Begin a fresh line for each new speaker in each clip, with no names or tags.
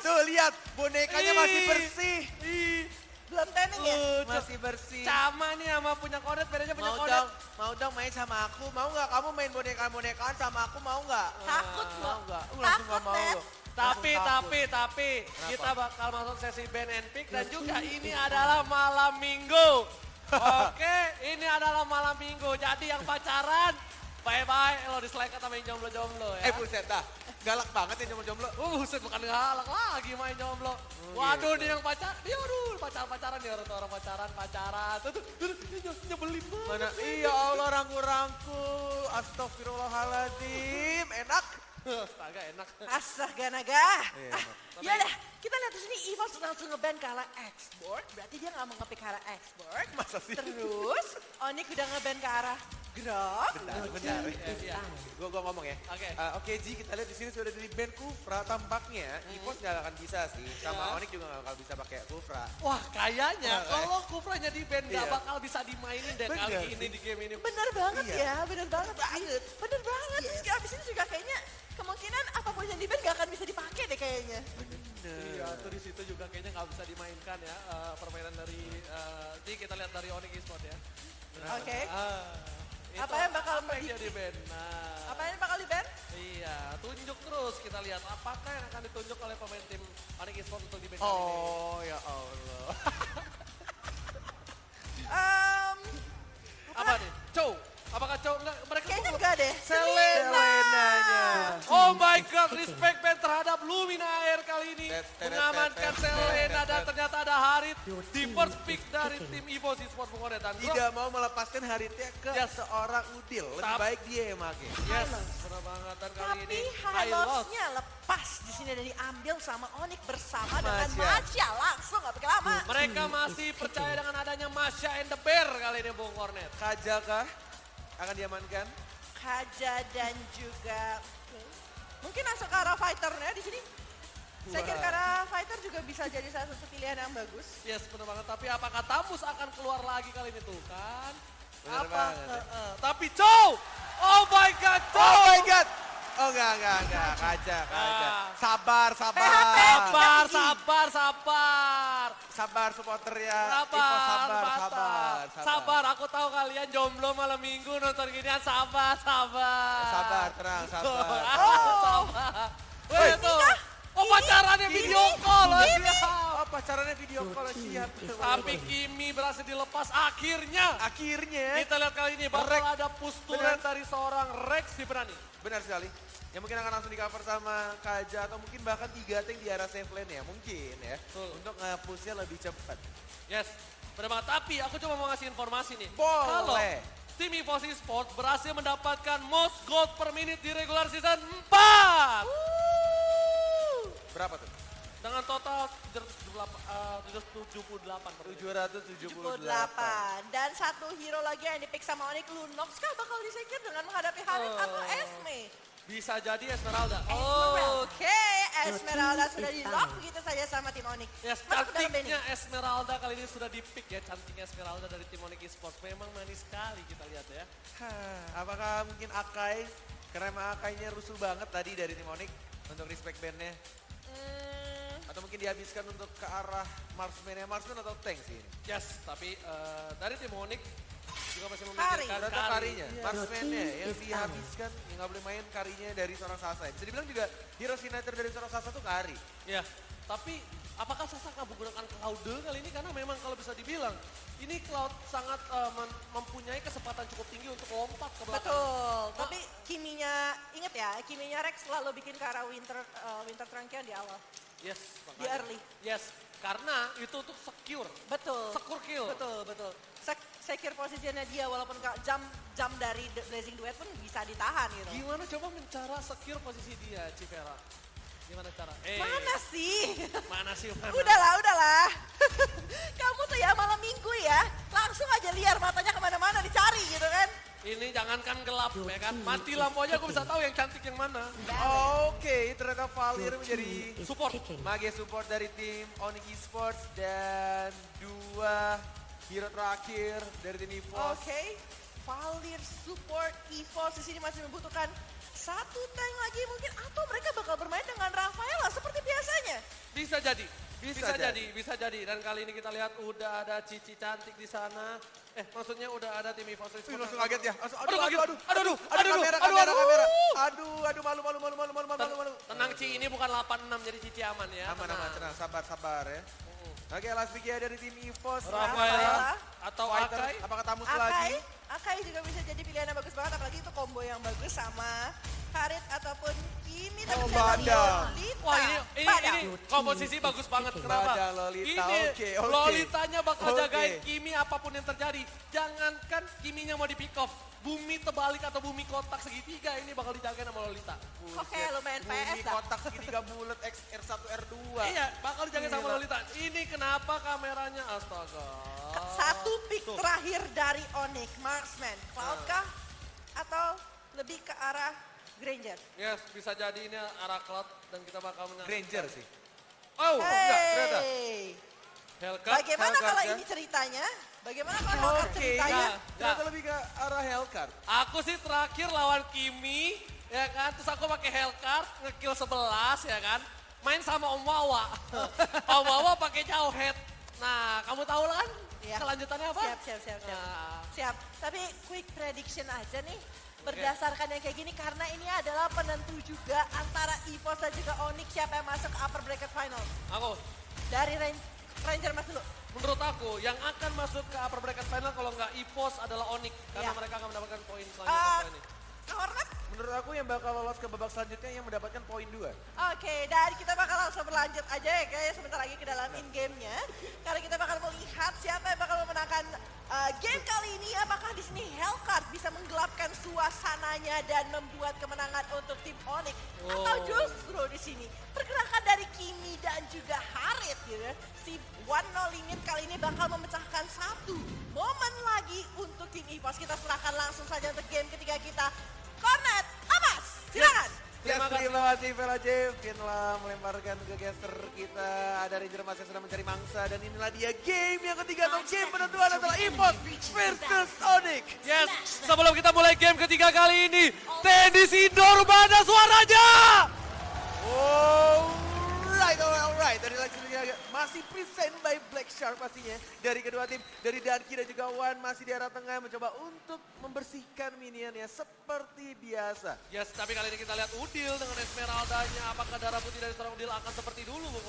Tuh lihat, bonekanya masih
Ih.
bersih.
Ih,
Belum training ya?
Masih bersih.
Sama nih sama punya kodet, bedanya punya
Mau
kodet.
dong, mau dong main sama aku. Mau nggak kamu main bonekaan-bonekaan sama aku, mau nggak?
Takut
Mau
loh.
nggak? Uh, langsung nggak
Takut,
mau loh.
Tapi, tapi, tapi,
Kenapa?
kita bakal masuk sesi band and pick dan juga ini adalah malam minggu. Oke, ini adalah malam minggu. Jadi yang pacaran, bye-bye. Lo dislike sama yang jomblo-jomblo ya.
Eh buset dah, galak banget ya jomblo-jomblo.
Uh, buset bukan galak lagi main jomblo. Waduh, nih yang pacar, dia aduh pacar-pacaran nih orang orang pacaran, pacaran. Tuh, tuh, tuh, nyebelin banget.
Mana? Iya Allah rangkul-rangkul. Astagfirullahaladzim. Enak.
Astaga enak.
Astaga naga.
Iya,
Ah, ya udah, kita lihat di sini Ivo langsung ngeband ke arah export. Berarti dia nggak mau ngepick ke arah export.
Masa sih?
Terus Onik udah ngeband ke arah grab.
Bentar, bentar.
Iya.
Gue gua ngomong ya.
Oke.
Eh, Oke Ji, kita lihat di sini sudah dari band Kufra. Tampaknya Ipos nggak akan bisa sih. Sama
Iya.
Onik juga nggak bakal bisa pakai Kufra.
Wah kayaknya
Wah,
kalau Kufranya di band gak
Iya.
bakal bisa dimainin deh kali
Bener
ini
sih.
di game ini.
Bener banget
Iya.
ya, bener banget. banget. Bener banget. Terus abis ini juga kayaknya kemungkinan apa pun yang di band gak akan bisa dipakai deh kayaknya.
Iya, tuh di situ juga kayaknya nggak bisa dimainkan ya eh, permainan dari eh, ini kita lihat dari Onyx Esport ya.
Oke.
Ah, itu
Apa yang bakal
apa yang
di-
jadi band? Nah,
Apa yang bakal di band?
Iya, tunjuk terus kita lihat apakah yang akan ditunjuk oleh pemain tim Onyx Esport untuk di band kali ini.
Oh ya Allah.
Um,
Apa nih? Chow. Apakah Chow enggak mereka
kayaknya
tuh-
enggak deh.
Selena.
Selenanya.
Oh my god, respect band terhadap Lumina Air kali ini. Mengamankan Selena dan ternyata ada Harit di first pick dari tim Evo Sport Bungkone dan Drop.
Tidak mau melepaskan Haritnya ke
Yes.
seorang Udil. Lebih baik dia yang make.
Yes, benar banget dan kali
Tapi
ini
highlights-nya lepas di sini dan diambil sama Onik bersama dengan
Masya.
Langsung gak pakai lama.
Mereka masih percaya dengan adanya Masya and the Bear kali ini Bung Kornet.
Kaja kah? Akan diamankan?
Kaja dan juga mungkin langsung ke arah fighternya di sini. Saya kira arah fighter juga bisa jadi salah satu pilihan yang bagus.
Yes, benar banget. Tapi apakah Tamus akan keluar lagi kali ini tuh kan?
Benar
Apa?
banget.
eh, eh. Tapi Chow! Oh my god, Chow!
Oh my god! Oh enggak, enggak, enggak. Kaja, kaja.
Ah.
Sabar, sabar.
Sabar, sabar, sabar.
Sabar supporter ya.
Sabar,
sabar,
mantap.
sabar,
Sabar, aku tahu kalian jomblo malam minggu nonton ginian. Sabar, sabar.
Sabar, tenang, sabar.
Oh, sabar. Tuh.
kah?
Oh, pacarannya video call. oh,
Ini?
Pacarannya video call siap.
Tapi Kimi berhasil dilepas akhirnya.
akhirnya
Kita lihat kali ini bakal ada pustulan
Benar.
dari seorang Rex si berani.
benar sekali. Yang mungkin akan langsung di cover sama Kaja atau mungkin bahkan tiga tank di arah safe lane ya mungkin ya.
Betul.
Untuk nge-pushnya lebih cepat.
Yes, benar banget. Tapi aku cuma mau ngasih informasi nih.
Boleh.
Kalau tim Evosi Sport berhasil mendapatkan most gold per minute di regular season 4.
Berapa tuh?
Dengan total 778, eh, 778 per menit.
778.
78. Dan satu hero lagi yang dipick sama Onik Lunox kah bakal disingkir dengan menghadapi Harit
Oh.
atau Esme?
Bisa jadi Esmeralda.
Esmeralda.
Oh,
Oke, Esmeralda sudah di lock begitu saja sama tim Onik.
Yes, cantiknya. Esmeralda kali ini sudah di-pick ya. Cantiknya Esmeralda dari tim Onyx Esports. Memang manis sekali kita lihat ya.
Hah, apakah mungkin Akai, karena emang Akainya rusuh banget tadi dari tim Onyx untuk respect bandnya.
Hmm,
Atau mungkin dihabiskan untuk ke arah Marksman ya, Marksman atau tank sih ini?
Yes, tapi eh, dari tim juga masih
Kari.
memikirkan
Ternyata
Kari.
karinya, Marksman-nya yang dihabiskan, yang nggak boleh main karinya dari seorang Sasa. Bisa dibilang juga hero signature dari seorang Sasa tuh kari.
Ya, tapi apakah Sasa akan menggunakan Cloud kali ini? Karena memang kalau bisa dibilang, ini Cloud sangat men- mempunyai kesempatan cukup tinggi untuk lompat ke belakang.
betul. Tapi kiminya, inget ya, kiminya Rex selalu bikin ke arah Winter eh, Winter Trunkian di awal.
Yes,
Di
makanya.
early.
Yes, karena itu untuk secure.
Betul.
Secure kill.
Betul, betul. Sek secure posisinya dia walaupun jam jam dari The Blazing Duet pun bisa ditahan gitu.
Gimana coba mencara secure posisi dia, Civera? Gimana cara? Eh,
Mana sih?
Mana sih? Mana?
Udahlah, udahlah. Kamu tuh ya malam minggu ya, langsung aja liar matanya ke mana-mana dicari gitu kan.
Ini jangankan gelap ya kan, mati lampu aja aku bisa tahu yang cantik yang mana.
Oke, ternyata Valir menjadi
Support.
mage support dari tim Onyx Esports dan dua hero terakhir dari tim EVOS.
Oke, Valir support EVOS di sini masih membutuhkan satu tank lagi mungkin atau mereka bakal bermain dengan Rafaela seperti biasanya.
jadi.
Bisa
Bisa,
jadi.
jadi, bisa jadi. Dan kali ini kita lihat udah ada Cici cantik di sana. Eh, maksudnya udah ada tim EVOS Esports.
langsung kaget ya. Langsung,
Aduh, kaget. Aduh, aduh,
aduh,
aduh,
kamera,
aduh,
kamera,
aduh.
kamera. Aduh, aduh, malu, malu, malu, malu, malu, malu, malu.
Tenang Ci, ini bukan 86 jadi Cici aman ya.
Aman, aman, tenang, sabar, sabar ya. Oke, last pick ya dari tim EVOS.
Rafaela atau Akai.
apakah tamu
Akai,
lagi?
Akai juga bisa jadi pilihan yang bagus banget, apalagi itu combo yang bagus sama Harit ataupun Kimi. Tapi
Oh,
saya.
Wah ini ini,
Badang.
ini komposisi bagus banget. Kenapa?
Badang Lolita,
Ini
oke, oke.
Lolitanya bakal
Oke.
jagain Kimi apa pun yang terjadi. Jangankan Kiminya mau di pick off. Bumi terbalik atau bumi kotak segitiga ini bakal dijagain sama Lolita.
Oke, lumayan
Bumi
PS dah.
kotak segitiga bulat X R1 R2.
Iya, bakal dijagain sama. Lolita. Ini kenapa kameranya astaga.
Satu pick
Tuh.
terakhir dari Onyx, Marksman. Cloud kah? Atau lebih ke arah Granger?
Yes, bisa jadi ini arah cloud dan kita bakal menang.
Granger sih.
Oh,
enggak, ternyata.
Hey,
Hellcat.
bagaimana
Hellcat
kalau
ya?
ini ceritanya? Bagaimana kalau Hellcat
Oke,
ceritanya?
Nah,
ternyata lebih ke arah Hellcard.
Aku sih terakhir lawan Kimi, ya kan. Terus aku pakai Hellcard, ngekill 11 ya kan. Main sama Om Wawa. Om Wawa pakai jauh head. Nah, kamu tahu lah kan
Iya.
kelanjutannya apa?
Siap, siap, siap, siap.
Nah,
Siap. Tapi quick prediction aja nih. Berdasarkan yang kayak gini karena ini adalah penentu juga antara EVOS dan juga Onyx siapa yang masuk ke upper bracket final.
aku,
Dari Ran- Ranger Mas dulu.
menurut aku yang akan masuk ke upper bracket final kalau nggak EVOS adalah Onyx. Karena
Iya.
mereka akan mendapatkan poin selanjutnya
Ah,
setelah ini.
Hornet?
Menurut aku yang bakal lolos ke babak selanjutnya yang mendapatkan poin 2.
Oke, dan kita bakal langsung berlanjut aja ya guys sebentar lagi ke dalam in game-nya. Karena kita bakal melihat siapa yang bakal memenangkan uh, game kali ini. Apakah di sini Hellcard bisa menggelapkan suasananya dan membuat kemenangan untuk tim Onyx atau
Oh.
justru di sini pergerakan dari Kimi dan juga Harit gitu ya. Si One No Limit kali ini bakal memecahkan satu momen lagi untuk tim EVOS. Kita serahkan langsung saja untuk game ketiga kita. Cornet, Amas, silakan.
Yes,
Terima kasih.
terima kasih Vela J. Finlah melemparkan ke caster kita. Ada Ranger Mas yang sedang mencari mangsa. Dan inilah dia game yang ketiga atau game penentuan adalah EVOS versus Onyx.
Yes, sebelum kita mulai game ketiga kali ini, tenis indoor mana suaranya?
Alright, alright, alright. Dari lagi masih present by Black Shark pastinya. Dari kedua tim, dari Danki dan juga Wan masih di arah tengah mencoba untuk membersihkan minionnya seperti biasa.
Yes, tapi kali ini kita lihat Udil dengan Esmeraldanya. Apakah darah putih dari seorang Udil akan seperti dulu, Bung?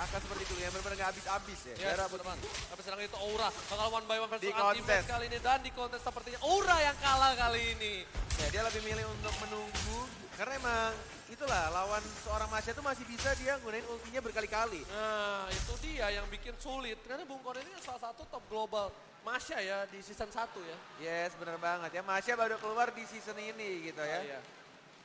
Akan seperti itu ya, benar-benar nggak habis-habis ya.
Yes,
Darah
teman.
putih.
Tapi sedang itu Aura bakal one by one versus
Di
anti
kontes.
kali ini. Dan di kontes sepertinya Aura yang kalah kali ini.
Ya, dia lebih milih untuk menunggu karena emang itulah lawan seorang Masya itu masih bisa dia gunain ultinya berkali-kali.
Nah, itu dia yang bikin sulit. Karena Bung Kornet ini salah satu top global Masya ya di season 1 ya.
Yes, benar banget ya. Masya baru keluar di season ini gitu ya.
Iya.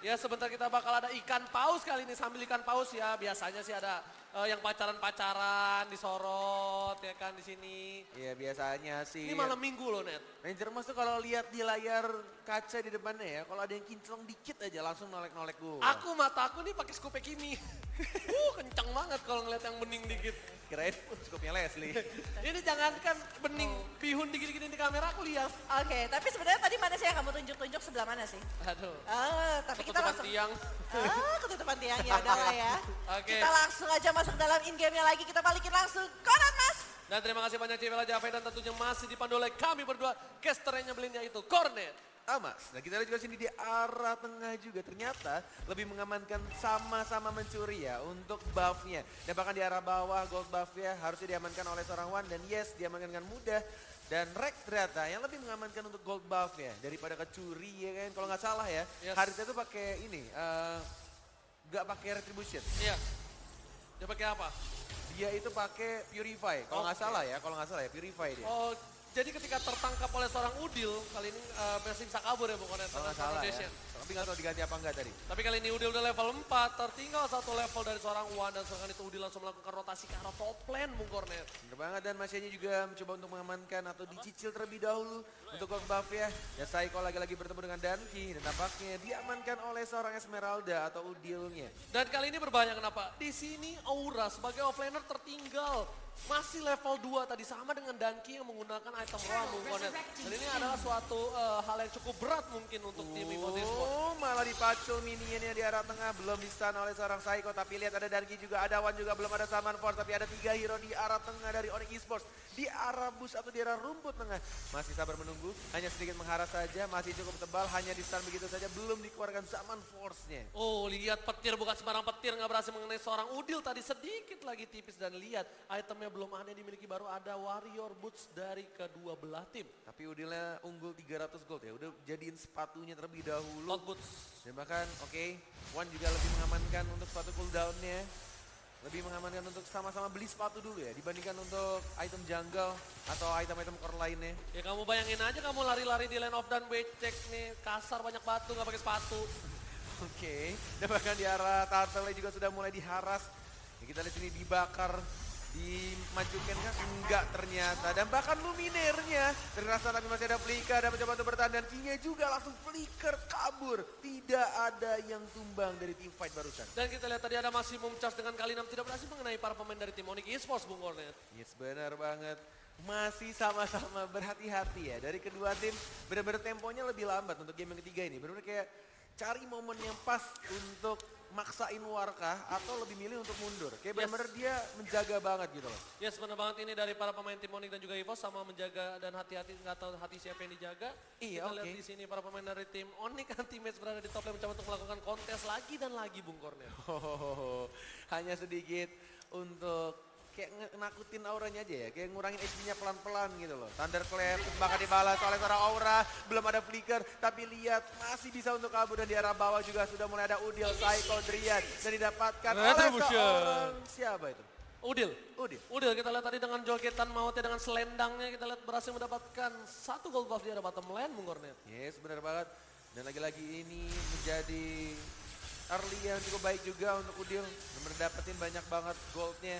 Ya sebentar kita bakal ada ikan paus kali ini sambil ikan paus ya biasanya sih ada eh, yang pacaran-pacaran disorot ya kan di sini.
Iya, biasanya sih.
Ini malam minggu loh net.
Ranger Mas tuh kalau lihat di layar kaca di depannya ya, kalau ada yang kinclong dikit aja langsung nolek-nolek gue.
Aku mata aku nih pakai scope Kimi. uh kencang banget kalau ngeliat yang bening dikit.
Kirain skupnya Leslie.
Ini jangankan bening pihun dikit-dikit di kamera aku lihat.
Oke, tapi sebenarnya tadi mana sih yang kamu tunjuk-tunjuk sebelah mana sih?
Aduh.
Ah, tapi kita
Ketutupan
langsung
tiang.
Ah, ketutupan tiang ya udah lah ya.
Oke.
Kita langsung aja masuk dalam in game-nya lagi. Kita balikin langsung. Konan Mas.
Dan terima kasih banyak Civela Jave dan tentunya masih dipandu oleh kami berdua. Casternya belinnya itu Cornet.
Amas. Nah kita lihat juga sini di arah tengah juga ternyata lebih mengamankan sama-sama mencuri ya untuk buffnya. Dan bahkan di arah bawah gold buffnya harusnya diamankan oleh seorang Wan dan yes diamankan dengan mudah. Dan Rex ternyata yang lebih mengamankan untuk gold buffnya daripada kecuri ya kan. Kalau nggak salah ya,
Yes.
Harita tuh pakai ini, nggak pakai retribution.
Iya. Dia pakai apa?
Dia itu pakai purify. Kalau nggak
Oke.
salah ya, kalau nggak salah ya purify dia.
Oh, jadi ketika tertangkap oleh seorang Udil, kali ini uh, masih bisa kabur ya bukan
Kalau nggak salah ya. Tapi nggak tahu diganti apa enggak tadi.
Tapi kali ini Udil udah level 4, tertinggal satu level dari seorang Wan dan serangan itu Udil langsung melakukan rotasi ke arah top lane Bung Kornet.
Bener banget dan Masyanya juga mencoba untuk mengamankan atau dicicil terlebih dahulu untuk gold buff ya. Ya Saiko lagi-lagi bertemu dengan Danki dan tampaknya diamankan oleh seorang Esmeralda atau Udilnya.
Dan kali ini berbahaya kenapa? Di sini Aura sebagai offlaner tertinggal. Masih level 2 tadi sama dengan Danki yang menggunakan item Konet. Dan ini adalah suatu eh, hal yang cukup berat mungkin untuk tim Evo Sport.
Oh, malah dipacul minionnya di arah tengah. Belum stun oleh seorang Saiko. Tapi lihat ada Darki juga, ada Wan juga. Belum ada Saman Force. Tapi ada tiga hero di arah tengah dari Onyx Esports. Di arah bus atau di arah rumput tengah. Masih sabar menunggu. Hanya sedikit mengharas saja. Masih cukup tebal. Hanya di stun begitu saja. Belum dikeluarkan Saman Force-nya.
Oh lihat petir bukan sembarang petir nggak berhasil mengenai seorang Udil tadi sedikit lagi tipis dan lihat itemnya belum ada yang dimiliki baru ada Warrior Boots dari kedua belah tim.
Tapi Udilnya unggul 300 gold ya. Udah jadiin sepatunya terlebih dahulu.
Lot Boots.
Dan bahkan oke, Wan juga lebih mengamankan untuk sepatu cooldownnya. Lebih mengamankan untuk sama-sama beli sepatu dulu ya dibandingkan untuk item jungle atau item-item core lainnya.
Ya kamu bayangin aja kamu lari-lari di lane of dan cek nih kasar banyak batu nggak pakai sepatu.
Oke, dan bahkan di arah turtle juga sudah mulai diharas. Ya, kita lihat sini dibakar, dimajukan kan? Enggak ternyata. Dan bahkan luminernya terasa tapi masih ada flicker dan mencoba untuk bertahan. Dan Kinya juga langsung flicker kabur. Tidak ada yang tumbang dari tim fight barusan.
Dan kita lihat tadi ada masih charge dengan kali 6 tidak berhasil mengenai para pemain dari tim Onyx Esports Bung Kornet.
Yes, benar banget. Masih sama-sama berhati-hati ya. Dari kedua tim benar-benar temponya lebih lambat untuk game yang ketiga ini. Benar-benar kayak cari momen yang pas untuk maksain Warkah atau lebih milih untuk mundur. Kayak
Yes.
benar-benar dia menjaga banget gitu loh.
Yes benar banget ini dari para pemain tim Onyx dan juga Evo sama menjaga dan hati-hati nggak tahu hati siapa yang dijaga.
Iya,
Kita lihat
oke.
di sini para pemain dari tim Onyx kan teammates berada di top lane mencoba untuk melakukan kontes lagi dan lagi Bung Kornet.
Oh, hanya sedikit untuk kayak nakutin auranya aja ya, kayak ngurangin HP-nya pelan-pelan gitu loh. Thunderclap bahkan dibalas oleh seorang aura, belum ada flicker, tapi lihat masih bisa untuk kabur dan di arah bawah juga sudah mulai ada Udil, Psycho, Drian dan didapatkan oleh seorang siapa itu?
Udil.
Udil.
Udil kita lihat tadi dengan jogetan mautnya dengan selendangnya kita lihat berhasil mendapatkan satu gold buff di arah bottom lane Bung Kornet.
Yes, benar banget. Dan lagi-lagi ini menjadi early yang cukup baik juga untuk Udil. Dan mendapetin banyak banget goldnya.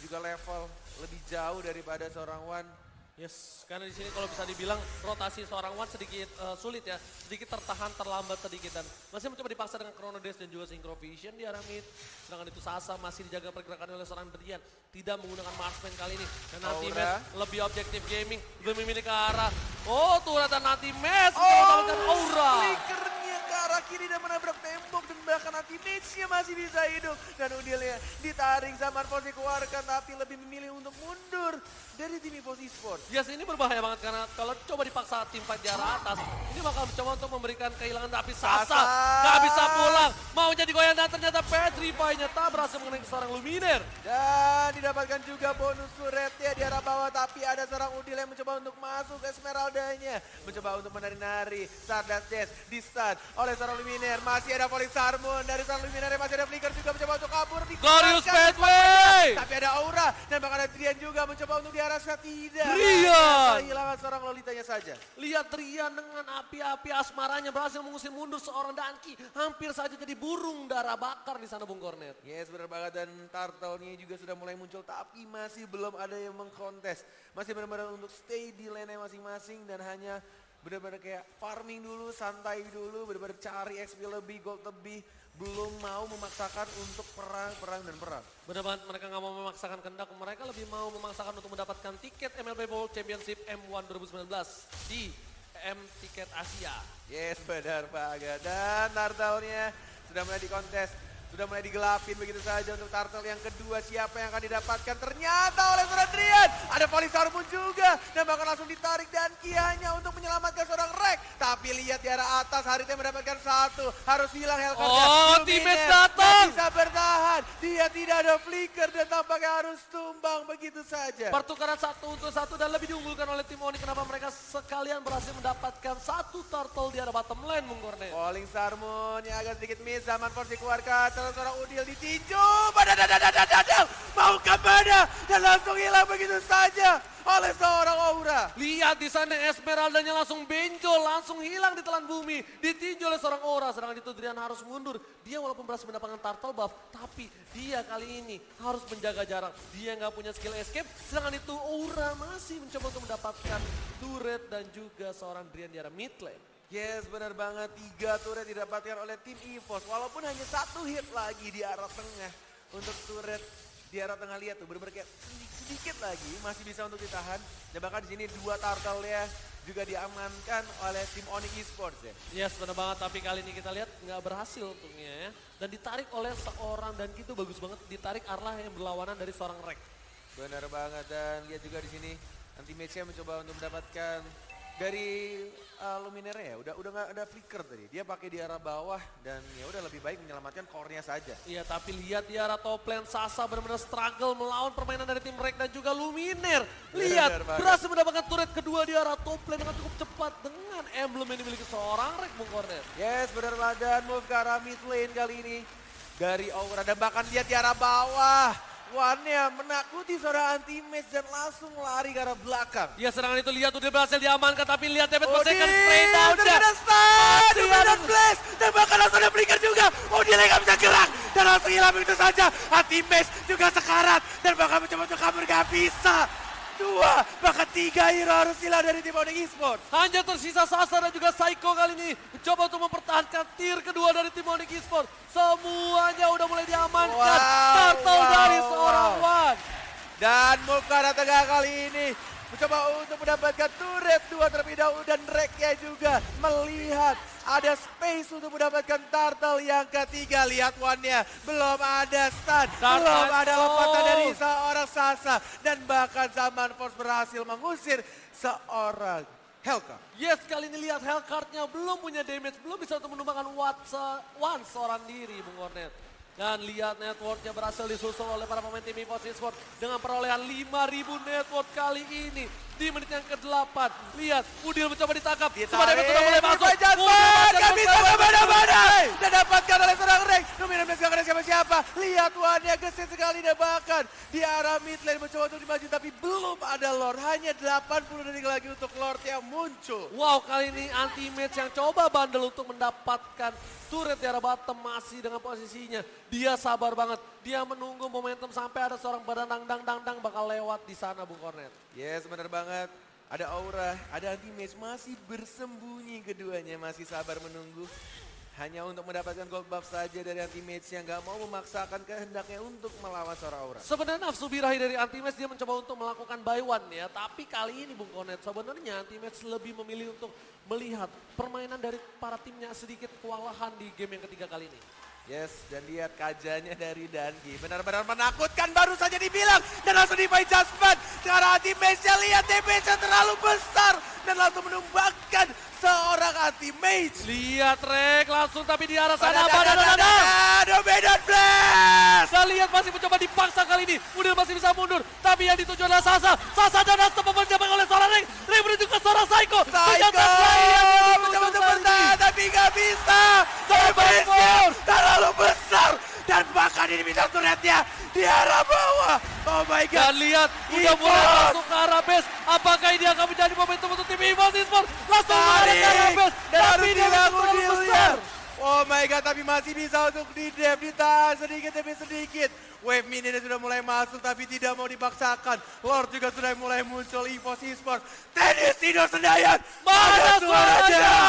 Dan juga level lebih jauh daripada seorang Wan.
Yes, karena di sini kalau bisa dibilang rotasi seorang Wan sedikit eh, sulit ya, sedikit tertahan, terlambat sedikit dan masih mencoba dipaksa dengan Chrono Dash dan juga Synchro Vision di arah mid. Sedangkan itu Sasa masih dijaga pergerakan oleh seorang Brian, tidak menggunakan Marksman kali ini. Dan. Ultimate lebih objektif gaming, lebih memilih ke arah. Oh, turret dan Ultimate
Oh,
mendapatkan Aura.
arah kiri dan menabrak tembok dan bahkan anti match-nya masih bisa hidup. Dan Udilnya ditarik zaman Force dikeluarkan tapi lebih memilih untuk mundur dari tim Evos Esports.
Yes, ini berbahaya banget karena kalau coba dipaksa tim fight di arah atas, ini bakal mencoba untuk memberikan kehilangan tapi Sasa nggak bisa pulang. Mau jadi goyang dan ternyata Petrify-nya tak berhasil mengenai seorang Luminer.
Dan didapatkan juga bonus turretnya di arah bawah tapi ada seorang Udil yang mencoba untuk masuk ke Esmeralda-nya. Mencoba untuk menari-nari. Stardust Dash di stun oleh seorang Luminer. Masih ada Polis Harmon dari seorang Luminer. Masih ada Flicker juga mencoba untuk kabur.
Glorious
Dikeluarkan.
Pathway!
Tapi ada Aura dan bahkan ada Drian juga mencoba untuk diarahkan tidak. Hanya Kehilangan seorang Lolitanya saja.
Lihat Rian dengan api-api asmaranya berhasil mengusir mundur seorang Danki. Hampir saja jadi burung darah bakar di sana Bung Kornet.
Yes benar banget dan turtle-nya juga sudah mulai muncul tapi masih belum ada yang mengkontes. Masih benar-benar untuk stay di lane masing-masing dan hanya benar-benar kayak farming dulu, santai dulu, benar-benar cari XP lebih, gold lebih. Belum mau memaksakan untuk perang, perang, dan perang.
Benar banget mereka nggak mau memaksakan kehendak, mereka lebih mau memaksakan untuk mendapatkan tiket MLB World Championship M1 2019 di M Tiket Asia.
Yes benar banget dan turtle-nya sudah mulai dikontes. Sudah mulai digelapin begitu saja untuk turtle yang kedua siapa yang akan didapatkan ternyata oleh seorang Drian. Ada Polisarmun juga dan bahkan langsung ditarik dan hanya Tapi lihat di arah atas Haritnya mendapatkan satu. Harus hilang Hellcat.
Oh, teammate datang.
bisa bertahan. Dia tidak ada flicker dan tampaknya harus tumbang begitu saja.
Pertukaran satu untuk satu dan lebih diunggulkan oleh tim Oni. Kenapa mereka sekalian berhasil mendapatkan satu turtle di arah bottom lane, Bung.
Calling Sarmon yang agak sedikit miss. Zaman Force dikeluarkan. Terus seorang Udil ditinju. Badadadadadadadal. Mau ke mana? Dan langsung hilang begitu saja. Oleh seorang Aura.
Lihat di sana Esmeraldanya langsung benjol, langsung hilang di telan bumi. Ditinju oleh seorang Aura, sedangkan itu Drian harus mundur. Dia walaupun berhasil mendapatkan turtle buff, tapi dia kali ini harus menjaga jarak. Dia nggak punya skill escape, sedangkan itu Aura masih mencoba untuk mendapatkan turret dan juga seorang Drian di arah mid lane.
Yes benar banget. Tiga turret didapatkan oleh tim EVOS. Walaupun hanya satu hit lagi di arah tengah. Untuk turret di arah tengah lihat tuh bener-bener kayak sedikit, lagi masih bisa untuk ditahan. Dan bahkan di sini dua turtle ya juga diamankan oleh tim Onyx Esports ya.
Yes, benar banget. Tapi kali ini kita lihat nggak berhasil untungnya ya. Dan ditarik oleh seorang dan gitu bagus banget. Ditarik Arlah yang berlawanan dari seorang Rek.
Benar banget dan lihat juga di sini anti match-nya mencoba untuk mendapatkan dari uh, Luminere ya udah udah nggak ada flicker tadi. Dia pakai di arah bawah dan ya udah lebih baik menyelamatkan core-nya saja.
Iya, tapi lihat di arah top lane Sasa benar-benar struggle melawan permainan dari tim Rek dan juga Luminer. Lihat,
Benar
berhasil mendapatkan turret kedua di arah top lane dengan cukup cepat dengan emblem yang dimiliki seorang Rek Bung Cornet.
yes benar banget dan move ke arah mid lane kali ini. Dari Aura dan bahkan dia di arah bawah One-nya menakuti seorang anti match dan langsung lari ke arah belakang
Ya serangan itu lihat udah berhasil diamankan tapi lihat David
Odin,
spray down
udah ada stun, udah ada flash, dan bahkan langsung ada flicker juga. Odin nggak bisa gerak, dan langsung hilang begitu saja. Anti match juga sekarat, dan bahkan mencoba untuk kabur nggak bisa. Dua, bahkan tiga hero harus hilang dari tim Onyx Esports.
Hanya tersisa Sasa dan juga Psycho kali ini mencoba untuk mempertahankan tier kedua dari tim Onyx Esports. Semuanya udah mulai diamankan.
Wow,
Turtle
wow,
dari seorang
wow.
Wan.
Dan Mukara Tengah kali ini mencoba untuk mendapatkan turret dua terlebih dahulu dan Reknya juga melihat ada space untuk mendapatkan turtle yang ketiga. Lihat one-nya, belum ada stun,
Dark
belum ada lompatan dari seorang Sasa. Dan bahkan Zaman Force berhasil mengusir seorang Helka.
Yes, kali ini lihat Hellcard-nya belum punya damage, belum bisa untuk menumbangkan Watsa, One seorang diri, Bung Cornet. Dan lihat networknya berhasil disusul oleh para pemain tim EVOS Esports dengan perolehan 5000 network kali ini di menit yang ke-8. Lihat, Udil mencoba ditangkap. Damage sudah mulai masuk.
Dan dapatkan oleh seorang Rek. Dominan Blaze gak ada siapa-siapa. Lihat one-nya gesit sekali dan bahkan di arah mid lane mencoba untuk dimaju. Tapi belum ada Lord. Hanya 80 detik lagi untuk Lord yang muncul.
Wow, kali ini anti match yang coba bandel untuk mendapatkan turret di arah bottom masih dengan posisinya. Dia sabar banget. Dia menunggu momentum sampai ada seorang badan dang dang dang dang bakal lewat di sana Bung Cornet.
Yes, benar banget. Ada aura, ada anti match masih bersembunyi keduanya, masih sabar menunggu. Hanya untuk mendapatkan gold buff saja dari anti match yang gak mau memaksakan kehendaknya untuk melawan seorang aura.
Sebenarnya nafsu birahi dari Antimatch dia mencoba untuk melakukan buy one ya. Tapi kali ini Bung Konet sebenarnya Antimatch lebih memilih untuk melihat permainan dari para timnya sedikit kewalahan di game yang ketiga kali ini.
Yes, dan lihat kajanya dari Dangi. Benar-benar menakutkan baru saja dibilang. Dan langsung di-buy Jaspan. Sekarang anti match-nya lihat damage-nya terlalu besar. Dan langsung menumbangkan seorang anti mage.
Lihat Rek langsung tapi di arah sana
Ada,
badan
ada, ada,
ada.
ada, Dominan Blast.
Kita lihat masih mencoba dipaksa kali ini. Udil masih bisa mundur. Tapi yang dituju adalah Sasa. Sasa dan Asta pemenjabang oleh seorang Rek. Rek menuju ke seorang Psycho.
Psycho mencoba bertahan tapi gak bisa. Terlalu besar. Dan bahkan ini bisa turretnya di arah bawah. Oh my god.
Dan lihat, udah mulai masuk ke arah base. Apakah ini akan menjadi momentum untuk tim EVOS Esports? Langsung mengarah ke arah base.
dan
Tapi dia terlalu besar.
Oh my god, tapi masih bisa untuk di def, ditahan sedikit demi sedikit. Wave mini sudah mulai masuk tapi tidak mau dipaksakan. Lord juga sudah mulai muncul EVOS Esports. Tenis Tino Senayan.
Mana suaranya?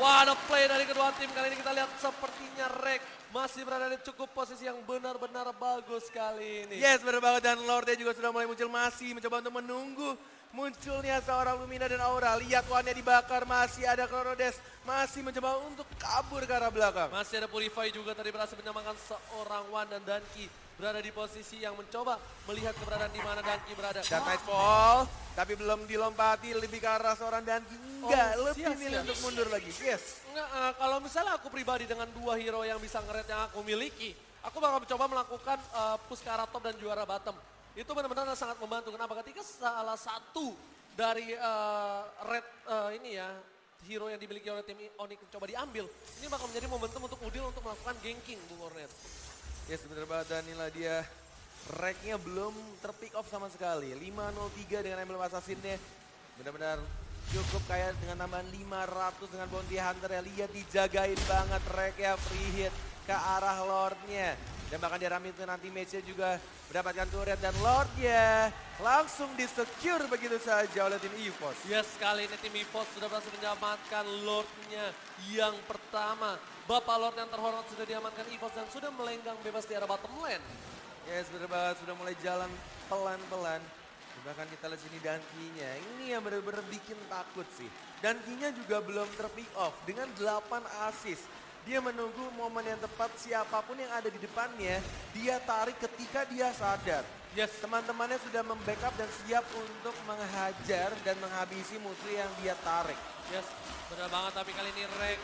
What a play dari kedua tim. Kali ini kita lihat sepertinya Rek masih berada di cukup posisi yang benar-benar bagus kali ini.
Yes, benar banget. Dan Lordnya juga sudah mulai muncul. Masih mencoba untuk menunggu munculnya seorang Lumina dan Aura. Lihat one dibakar. Masih ada Chronodes. Masih mencoba untuk kabur ke arah belakang.
Masih ada Purify juga tadi berhasil menyamakan seorang Wan dan Danki berada di posisi yang mencoba melihat keberadaan di mana Danki berada.
Dan Nightfall, tapi belum dilompati lebih ke arah seorang Danki. Enggak,
Oh,
lebih
siap,
milih
siap.
untuk mundur lagi. Yes.
Nggak, eh, kalau misalnya aku pribadi dengan dua hero yang bisa nge yang aku miliki, aku bakal mencoba melakukan eh, push ke arah top dan juara bottom. Itu benar-benar sangat membantu. Kenapa? Ketika salah satu dari eh, red eh, ini ya, hero yang dimiliki oleh tim Onyx coba diambil, ini bakal menjadi momentum untuk Udil untuk melakukan ganking, Bung Ornet.
Yes, benar banget. Dan inilah dia. Racknya belum terpick off sama sekali. 503 dengan emblem assassinnya. Benar-benar cukup kayak dengan tambahan 500 dengan bounty hunter ya. Lihat dijagain banget racknya free hit ke arah lordnya. Dan bahkan di arah itu nanti matchnya juga mendapatkan turret dan lordnya langsung di-secure begitu saja oleh tim EVOS.
Yes, kali ini tim EVOS sudah berhasil menyelamatkan Lordnya yang pertama. Bapak Lord yang terhormat sudah diamankan EVOS dan sudah melenggang bebas di arah bottom lane.
Yes, banget. Sudah mulai jalan pelan-pelan. Bahkan kita lihat sini Dankinya. Ini yang benar-benar bikin takut sih. Dankinya juga belum terpick off dengan 8 assist. Dia menunggu momen yang tepat siapa pun yang ada di depannya. Dia tarik ketika dia sadar.
Yes.
Teman-temannya sudah membackup dan siap untuk menghajar dan menghabisi musuh yang dia tarik.
Yes, benar banget. Tapi kali ini Rek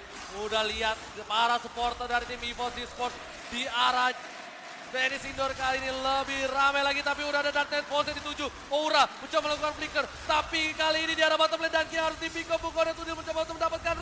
udah lihat para supporter dari tim EVOS Esports di arah Tenis indoor kali ini lebih ramai lagi tapi udah ada Dark Knight pose dituju. Aura mencoba melakukan flicker. Tapi kali ini di arah bottom lane dan harus di pick up Bukonet dia mencoba untuk mendapatkan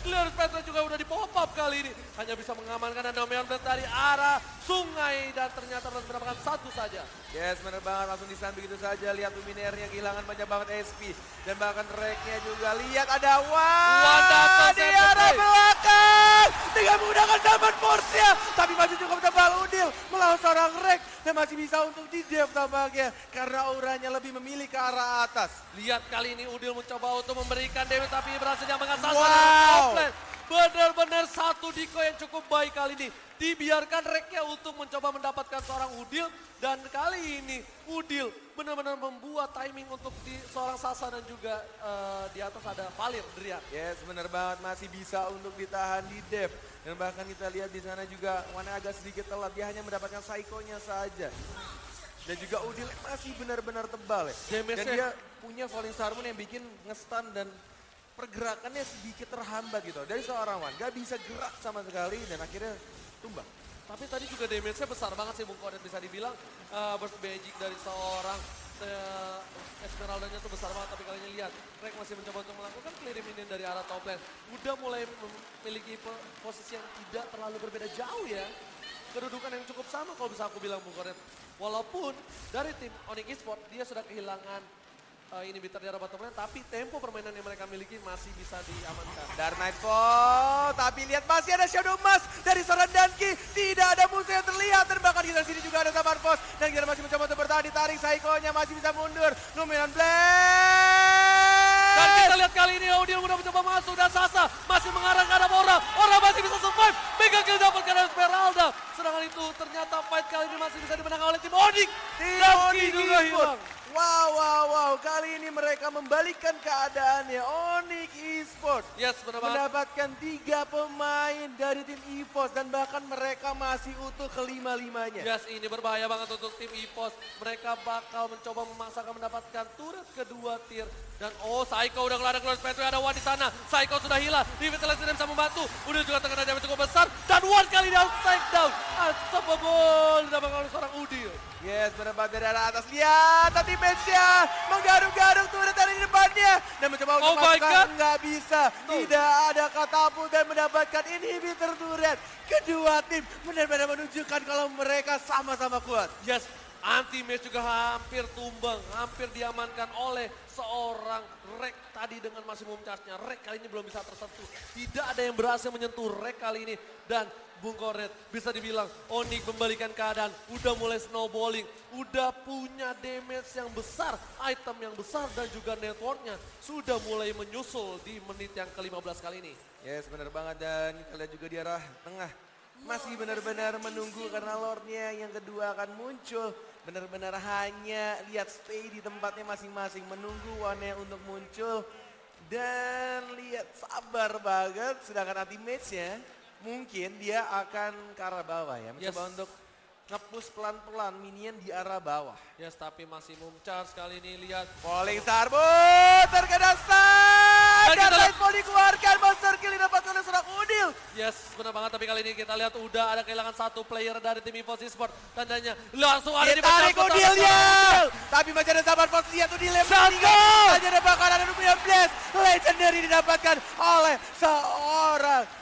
rank. Clear Petra juga udah di pop up kali ini. Hanya bisa mengamankan dan Domian Blade dari arah sungai dan ternyata berhasil mendapatkan satu saja.
Yes, bener banget. Langsung disan begitu saja. Lihat Luminernya kehilangan banyak banget SP. Dan bahkan Reknya juga. Lihat ada Wan. Di arah belakang. Dengan menggunakan zaman force-nya. Tapi masih cukup tebal Udil. Melawan seorang Rek. Dan masih bisa untuk di dev tampaknya. Karena auranya lebih memilih ke arah atas.
Lihat kali ini Udil mencoba untuk memberikan damage tapi berhasil Sasa
Wow.
Lane. Benar-benar satu Diko yang cukup baik kali ini. Dibiarkan reknya untuk mencoba mendapatkan seorang Udil. Dan kali ini Udil benar-benar membuat timing untuk di seorang Sasa dan juga eh, di atas ada Valir Drian.
Yes, bener banget masih bisa untuk ditahan di dev. Dan bahkan kita lihat di sana juga Wana agak sedikit telat. Dia hanya mendapatkan Saikonya saja. Dan juga Udil masih benar-benar tebal ya. Dan dia punya falling Sarmon yang bikin ngestan dan pergerakannya sedikit terhambat gitu. Dari seorang Wan, gak bisa gerak sama sekali dan akhirnya tumbang.
Tapi tadi juga damage-nya besar banget sih Bung Kodet bisa dibilang. eh, burst magic dari seorang eh, Esmeralda-nya tuh besar banget. Tapi kali ini lihat, Rek masih mencoba untuk melakukan clearing minion dari arah top lane. Udah mulai memiliki po- posisi yang tidak terlalu berbeda jauh ya. Kedudukan yang cukup sama kalau bisa aku bilang Bung Kodet. Walaupun dari tim Onyx Esports dia sudah kehilangan eh, ini bitter di arah bottom lane. Tapi tempo permainan yang mereka miliki masih bisa diamankan.
Dark Nightfall, tapi lihat masih ada Shadow Mask dari seorang Danki. Tidak ada musuh yang terlihat dan bahkan di sini juga ada Sabar Force. Dan kita masih mencoba untuk bertahan, ditarik Saikonya masih bisa mundur. Luminan Blade.
Dan kita lihat kali ini Odil udah mencoba masuk dan Sasa masih
mendapatkan tiga pemain dari tim EVOS dan bahkan mereka masih utuh kelima-limanya.
Yes, ini berbahaya banget untuk tim EVOS. Mereka bakal mencoba memaksakan mendapatkan turret kedua tier. Dan oh, Saiko udah keluar ada keluar Petri, ada Wan di sana. Saiko sudah hilang. Revitalize tidak bisa membantu. Udah juga terkena damage cukup besar. Dan Wan kali ini take down. Unstoppable. Didapatkan oleh seorang Udil.
Yes, berempat dari arah atas. Lihat, tadi match-nya menggaruk-garuk turret dari depannya. Dan mencoba untuk
Oh
masukkan, nggak bisa.
No.
Tidak ada katapult dan mendapatkan inhibitor turret. Kedua tim benar-benar menunjukkan kalau mereka sama-sama kuat.
Yes, anti-match juga hampir tumbang, hampir diamankan oleh seorang Rek tadi dengan maksimum charge-nya. Rek kali ini belum bisa tersentuh. Tidak ada yang berhasil menyentuh Rek kali ini. Dan Bung Koret bisa dibilang Onyx membalikan keadaan. Udah mulai snowballing. Udah punya damage yang besar. Item yang besar dan juga networknya sudah mulai menyusul di menit yang ke-15 kali ini.
Yes, benar banget dan kita lihat juga di arah tengah. Masih benar-benar menunggu karena Lordnya yang kedua akan muncul. Benar-benar hanya lihat stay di tempatnya masing-masing. Menunggu Wane untuk muncul. Dan lihat sabar banget. Sedangkan anti match-nya mungkin dia akan ke arah bawah ya. Mencoba
Yes.
untuk nge-push pelan-pelan minion di arah bawah.
Yes, tapi masih charge kali ini lihat
Falling Starbo terkena stun.
Dan lihat-
Lightfall dikeluarkan. Monster kill didapatkan oleh seorang Udil.
Yes, benar banget. Tapi kali ini kita lihat udah ada kehilangan satu player dari tim EVOS Esports. Tandanya langsung ada di
tarik
backup
Udil
sama
ya.
Udil.
Tapi masih ada sabar pos lihat Udil yang meninggal. Saja ada bakal ada Lumina Blast. Legendary didapatkan oleh seorang.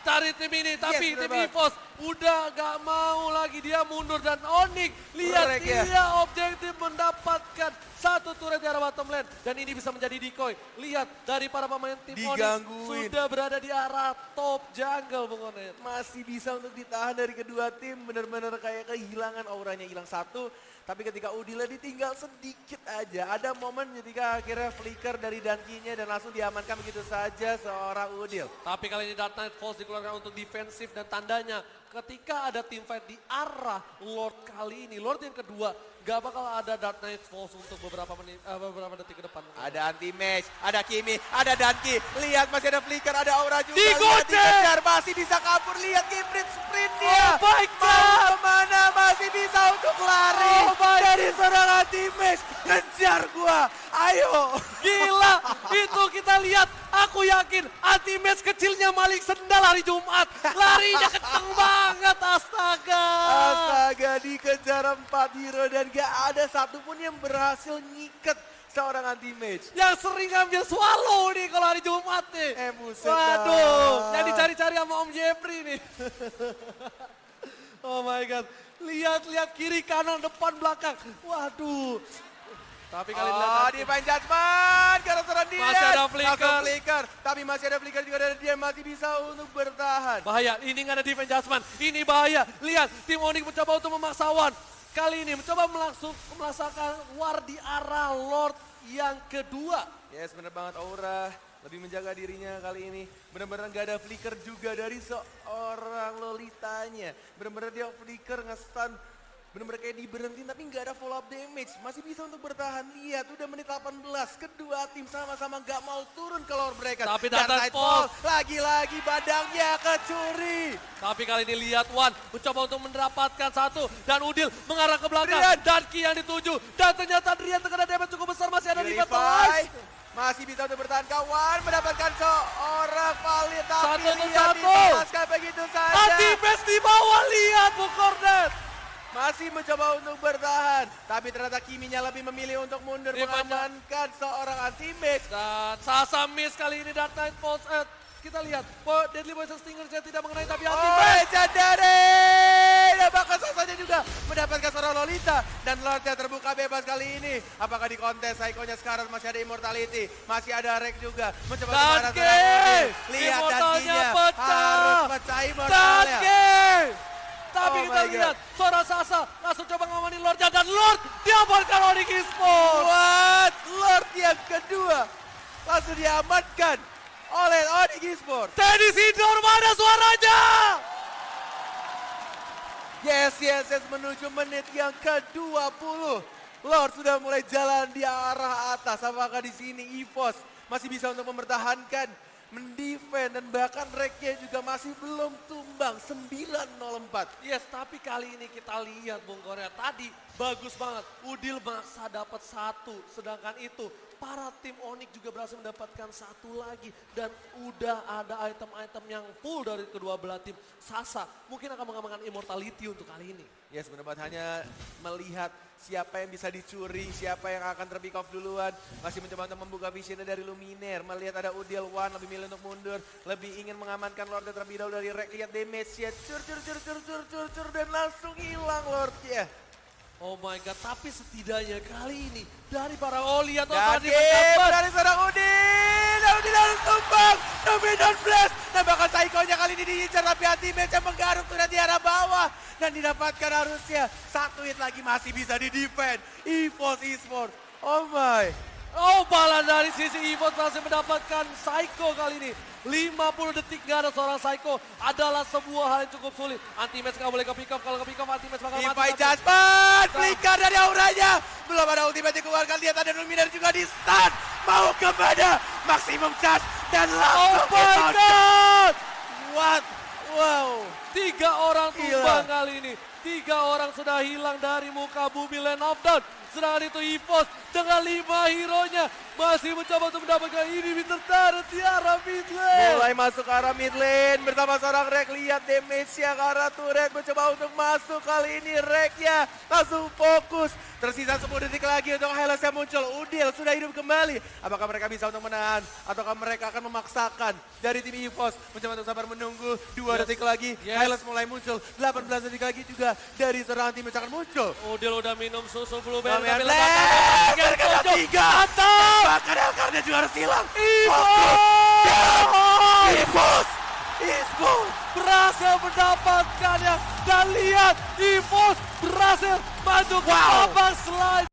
Cari tim ini, tapi
benar
tim
banget.
EVOS udah gak mau lagi dia mundur dan Onyx lihat
Correct, ya.
dia objektif mendapatkan Satu turret di arah bottom lane. Dan ini bisa menjadi decoy. Lihat dari para pemain tim sudah berada di arah top jungle Bung Onet.
Masih bisa untuk ditahan dari kedua tim. Bener-bener kayak kehilangan auranya hilang satu. Tapi ketika Udila ditinggal sedikit aja. Ada momen ketika akhirnya flicker dari Dankinya dan langsung diamankan begitu saja seorang Udil.
Tapi kali ini Dark Knight Falls dikeluarkan untuk defensif dan tandanya ketika ada team fight di arah Lord kali ini, Lord yang kedua, gak bakal ada Dark Knight Falls untuk beberapa menit, eh, beberapa detik ke depan.
Ada anti match, ada Kimi, ada Danki. Lihat masih ada flicker, ada aura juga.
Digocek!
Dikejar, masih bisa kabur. Lihat Gibrit sprint dia.
Oh my
Mau
God!
ke mana masih bisa untuk lari.
Oh
Dari seorang anti match. Kejar gua. Ayo.
Gila, itu kita lihat. Aku yakin anti match kecilnya Malik Sendal hari Jumat. Larinya kenceng banget, astaga.
Astaga dikejar empat hero dan gak ada satupun yang berhasil ngiket seorang anti match.
Yang sering ngambil swallow nih kalau hari Jumat nih.
Eh, buset
Waduh, yang dicari-cari sama Om Jeffrey nih. oh my God. Lihat-lihat kiri, kanan, depan, belakang. Waduh. Tapi kali
Oh,
lihat
divine judgment karena seorang dia.
Masih ada flicker.
Flicker. Tapi masih ada flicker juga dari dia masih bisa untuk bertahan.
Bahaya, ini nggak ada defense adjustment. Ini bahaya. Lihat, tim Onyx mencoba untuk memaksa Wan. Kali ini mencoba melangsung melaksanakan war di arah Lord yang kedua.
Yes, bener banget Aura. Lebih menjaga dirinya kali ini. Bener-bener gak ada flicker juga dari seorang Lolitanya. Bener-bener dia flicker nge-stun. Bener-bener kayak diberhentiin tapi gak ada follow up damage. Masih bisa untuk bertahan. Lihat udah menit 18. Kedua tim sama-sama gak mau turun ke lore mereka.
Tapi
Dark Fall. Lagi-lagi badangnya kecuri.
Tapi kali ini lihat Wan mencoba untuk mendapatkan satu. Dan Udil mengarah ke belakang.
Drian.
Dan Ki yang dituju. Dan ternyata Drian terkena damage cukup besar. Masih ada di. Vitalize.
Masih bisa untuk bertahan kawan. Mendapatkan seorang valid. Tapi
Satu
lihat
satu.
begitu saja.
Anti-base di bawah. Lihat Bu Cornet.
Masih mencoba untuk bertahan. Tapi ternyata Kiminya lebih memilih untuk mundur.
Revenge.
Mengamankan seorang anti-mage.
Dan Sasa miss kali ini Dark Knight Falls. Eh, kita lihat. Bo, Deadly Poison Stinger tidak mengenai tapi
Oh,
anti-base.
Legendary! Dan bahkan Sasanya juga mendapatkan seorang Lolita. Dan Lordnya terbuka bebas kali ini. Apakah di kontes Saikonya sekarang masih ada Immortality? Masih ada Rek juga. Mencoba
Danke!
Odin. Lihat Dankinya. Harus pecah Immortalnya.
Danke! Tapi
Oh
kita lihat seorang Sasa langsung coba ngamanin Lordnya dan Lord diamankan oleh Esports.
What? Lord yang kedua. Langsung diamankan oleh Onyx Esports.
Tenis indoor mana suaranya?
Yes, yes, yes, menuju menit yang ke-20. Lord sudah mulai jalan di arah atas. Apakah di sini EVOS masih bisa untuk mempertahankan, mendefend dan bahkan reknya juga masih belum tumbang 904.
Yes, tapi kali ini kita lihat Bung Korea tadi bagus banget. Udil maksa dapat satu, sedangkan itu para tim Onyx juga berhasil mendapatkan satu lagi dan udah ada item-item yang full dari kedua belah tim. Sasa mungkin akan mengamankan immortality untuk kali ini.
Yes, benar banget hanya melihat siapa yang bisa dicuri, siapa yang akan terpick off duluan. Masih mencoba untuk membuka visionnya dari Luminer. Melihat ada Udil One lebih milih untuk mundur. Lebih ingin mengamankan Lordnya terlebih dahulu dari Rek. Lihat damage-nya. Cur, cur, cur, cur, cur, cur, cur. Dan langsung hilang Lordnya.
Oh my god, tapi setidaknya kali ini dari para Oli atau tadi mendapat
dari seorang Udin. Dan Udin harus tumbang. Dominan Blast. Dan bahkan Saikonya kali ini diincar. Tapi match yang menggaruk sudah di arah bawah. Dan didapatkan harusnya. Satu hit lagi masih bisa di defend. EVOS Esports. Oh my.
Oh bala dari sisi Evo berhasil mendapatkan Psycho kali ini. 50 detik gak ada seorang Psycho adalah sebuah hal yang cukup sulit. Anti-match gak boleh ke pick up, kalau ke pick up anti-match bakal mati. Tapi-
Jasper, flicker dari auranya. Belum ada ultimate dikeluarkan, lihat ada Luminer juga di stun. Mau ke mana? Maximum charge dan
Oh
langsung
my
kita-
god!
What? Wow.
Tiga orang
Gila.
tumbang kali ini. Tiga orang sudah hilang dari muka bumi Land of Dawn. Sedangkan itu Evos dengan lima hero-nya masih mencoba untuk mendapatkan ini tertarik di arah mid lane.
Mulai masuk ke arah mid lane bersama seorang Rek. Lihat damage-nya ke arah turret. Mencoba untuk masuk kali ini Reknya. Langsung fokus. Tersisa 10 detik lagi untuk Hellas yang muncul. Udil sudah hidup kembali. Apakah mereka bisa untuk menahan? Ataukah mereka akan memaksakan dari tim EVOS? Mencoba untuk sabar menunggu. Dua
Yes.
detik lagi.
Yes.
Skylas mulai muncul. 18 detik lagi juga dari serangan tim akan muncul.
Udil udah minum susu blueberry tapi Jojo.
tiga.
Mantap.
Bahkan Elkarnya juga harus hilang.
Ivo!
Ibus! Ibus!
berhasil mendapatkannya dan lihat Evos berhasil masuk ke
Wow.
babak selanjutnya.